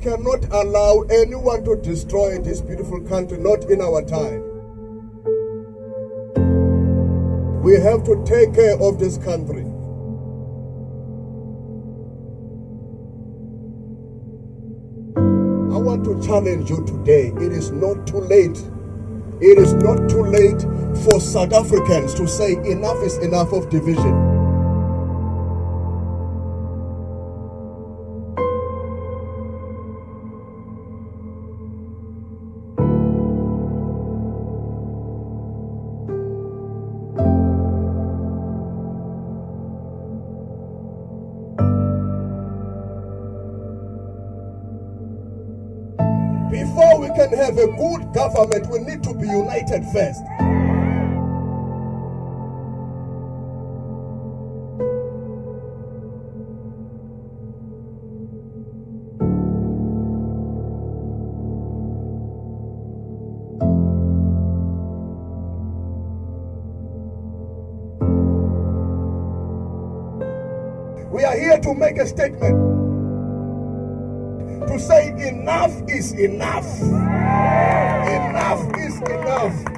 cannot allow anyone to destroy this beautiful country, not in our time. We have to take care of this country. I want to challenge you today. It is not too late. It is not too late for South Africans to say enough is enough of division. Before we can have a good government, we need to be united first. We are here to make a statement to say enough is enough. Enough is enough.